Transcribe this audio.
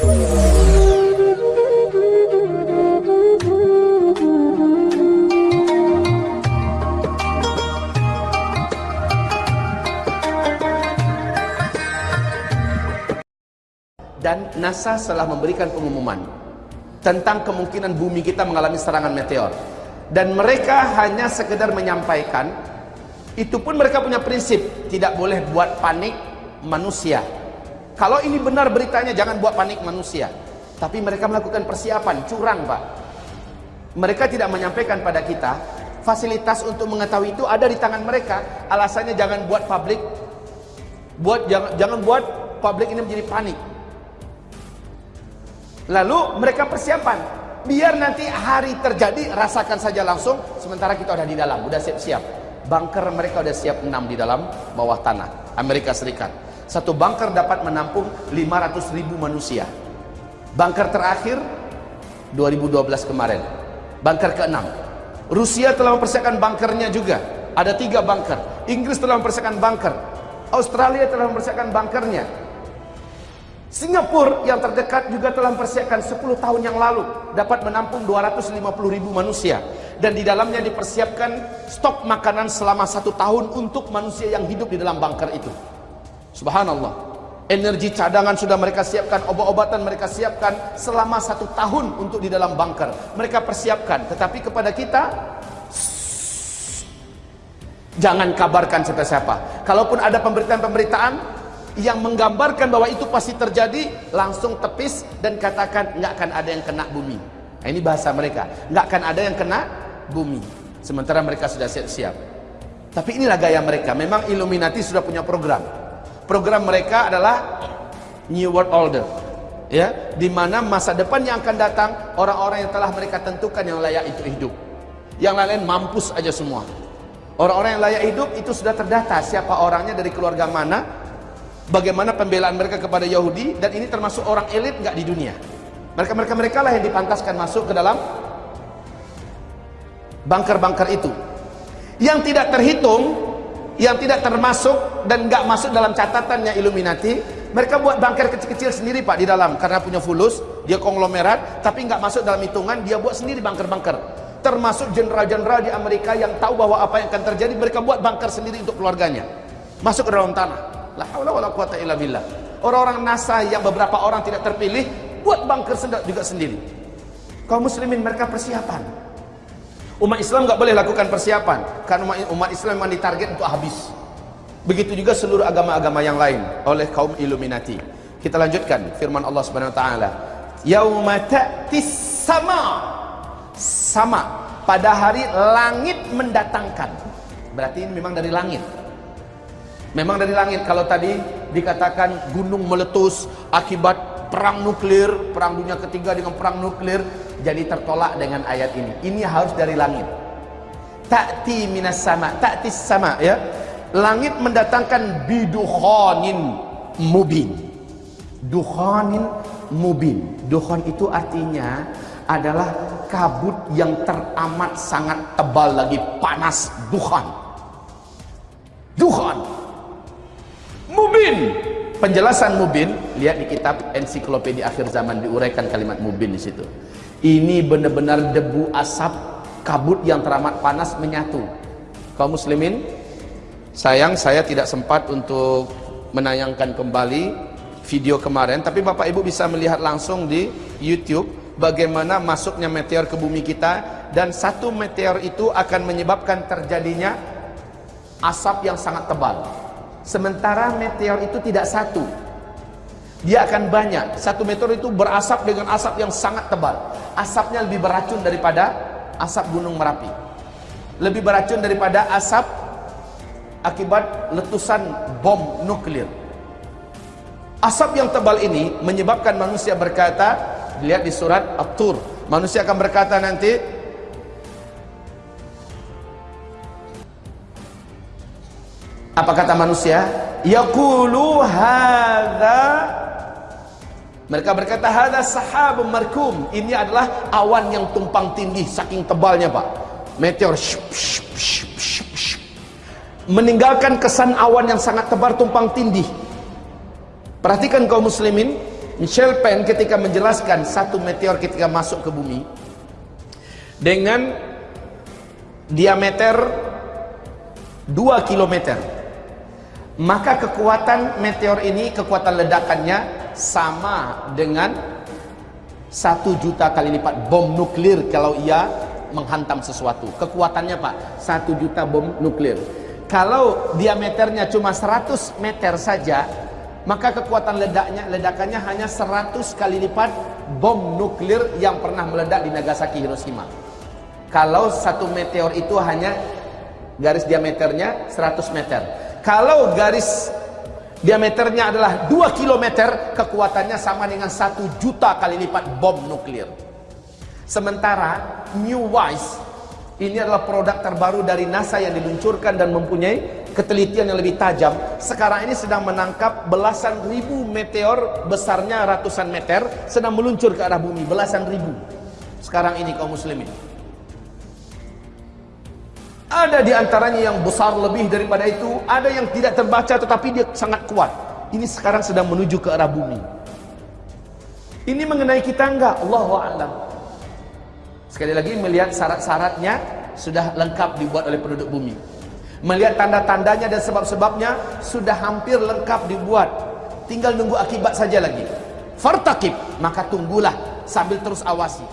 dan NASA telah memberikan pengumuman tentang kemungkinan bumi kita mengalami serangan meteor. Dan mereka hanya sekedar menyampaikan itu pun mereka punya prinsip tidak boleh buat panik manusia kalau ini benar beritanya jangan buat panik manusia. Tapi mereka melakukan persiapan curang pak. Mereka tidak menyampaikan pada kita fasilitas untuk mengetahui itu ada di tangan mereka. Alasannya jangan buat publik. Buat jangan, jangan buat publik ini menjadi panik. Lalu mereka persiapan. Biar nanti hari terjadi rasakan saja langsung. Sementara kita udah di dalam, udah siap-siap. Bunker mereka udah siap enam di dalam bawah tanah Amerika Serikat. Satu bunker dapat menampung 500 ribu manusia. Bunker terakhir 2012 kemarin. Bunker ke-6. Rusia telah mempersiapkan bunkernya juga. Ada tiga bunker. Inggris telah mempersiapkan bunker. Australia telah mempersiapkan bunkernya. Singapura yang terdekat juga telah mempersiapkan 10 tahun yang lalu dapat menampung 250 ribu manusia dan di dalamnya dipersiapkan stok makanan selama satu tahun untuk manusia yang hidup di dalam bunker itu. Subhanallah. Energi cadangan sudah mereka siapkan, obat-obatan mereka siapkan selama satu tahun untuk di dalam bunker. Mereka persiapkan, tetapi kepada kita jangan kabarkan siapa-siapa. Kalaupun ada pemberitaan-pemberitaan, yang menggambarkan bahwa itu pasti terjadi langsung tepis dan katakan nggak akan ada yang kena bumi nah, ini bahasa mereka nggak akan ada yang kena bumi sementara mereka sudah siap-siap tapi inilah gaya mereka memang Illuminati sudah punya program program mereka adalah New World Order ya di mana masa depan yang akan datang orang-orang yang telah mereka tentukan yang layak itu hidup. Yang lain-lain mampus aja semua. Orang-orang yang layak hidup itu sudah terdata siapa orangnya dari keluarga mana bagaimana pembelaan mereka kepada Yahudi dan ini termasuk orang elit nggak di dunia. Mereka mereka lah yang dipantaskan masuk ke dalam bunker-bunker itu. Yang tidak terhitung yang tidak termasuk dan nggak masuk dalam catatannya Illuminati mereka buat bunker kecil-kecil sendiri pak di dalam karena punya fulus dia konglomerat tapi nggak masuk dalam hitungan dia buat sendiri bunker-bunker termasuk jenderal-jenderal di Amerika yang tahu bahwa apa yang akan terjadi mereka buat bunker sendiri untuk keluarganya masuk ke dalam tanah La haula wala quwata illa billah. Orang-orang NASA yang beberapa orang tidak terpilih buat bunker sedap juga sendiri. Kaum muslimin mereka persiapan. Umat Islam enggak boleh lakukan persiapan karena umat Islam memang ditarget untuk habis. Begitu juga seluruh agama-agama yang lain oleh kaum Illuminati. Kita lanjutkan firman Allah Subhanahu wa taala. Yauma ta'tis sama sama pada hari langit mendatangkan. Berarti ini memang dari langit. Memang dari langit kalau tadi dikatakan gunung meletus akibat perang nuklir, perang dunia ketiga dengan perang nuklir, jadi tertolak dengan ayat ini. Ini harus dari langit. Ta'ti minas sama, ta'ti sama ya. Langit mendatangkan bidukhanin mubin. Dukhanin mubin. Dukhan itu artinya adalah kabut yang teramat sangat tebal lagi panas dukhan. Dukhan mubin penjelasan mubin lihat di kitab ensiklopedia akhir zaman diuraikan kalimat mubin di situ ini benar-benar debu asap kabut yang teramat panas menyatu kaum muslimin sayang saya tidak sempat untuk menayangkan kembali video kemarin tapi bapak ibu bisa melihat langsung di youtube bagaimana masuknya meteor ke bumi kita dan satu meteor itu akan menyebabkan terjadinya asap yang sangat tebal Sementara meteor itu tidak satu. Dia akan banyak. Satu meteor itu berasap dengan asap yang sangat tebal. Asapnya lebih beracun daripada asap gunung Merapi. Lebih beracun daripada asap akibat letusan bom nuklir. Asap yang tebal ini menyebabkan manusia berkata, lihat di surat At-Tur, manusia akan berkata nanti, Apa kata manusia? Yaqulu hadza Mereka berkata hadza sahabun markum. Ini adalah awan yang tumpang tindih saking tebalnya, Pak. Meteor meninggalkan kesan awan yang sangat tebal tumpang tindih. Perhatikan kaum muslimin, Michel Penn ketika menjelaskan satu meteor ketika masuk ke bumi dengan diameter 2 km maka kekuatan meteor ini kekuatan ledakannya sama dengan satu juta kali lipat bom nuklir kalau ia menghantam sesuatu kekuatannya pak satu juta bom nuklir kalau diameternya cuma 100 meter saja maka kekuatan ledaknya ledakannya hanya 100 kali lipat bom nuklir yang pernah meledak di Nagasaki Hiroshima. Kalau satu meteor itu hanya garis diameternya 100 meter. Kalau garis diameternya adalah 2 km kekuatannya sama dengan 1 juta kali lipat bom nuklir. Sementara New Wise ini adalah produk terbaru dari NASA yang diluncurkan dan mempunyai ketelitian yang lebih tajam. Sekarang ini sedang menangkap belasan ribu meteor besarnya ratusan meter sedang meluncur ke arah bumi. Belasan ribu. Sekarang ini kaum muslimin. Ada di antaranya yang besar lebih daripada itu. Ada yang tidak terbaca tetapi dia sangat kuat. Ini sekarang sedang menuju ke arah bumi. Ini mengenai kita enggak? Allahu'alam. Sekali lagi melihat syarat-syaratnya sudah lengkap dibuat oleh penduduk bumi. Melihat tanda-tandanya dan sebab-sebabnya sudah hampir lengkap dibuat. Tinggal nunggu akibat saja lagi. Fartakib, maka tunggulah sambil terus awasi.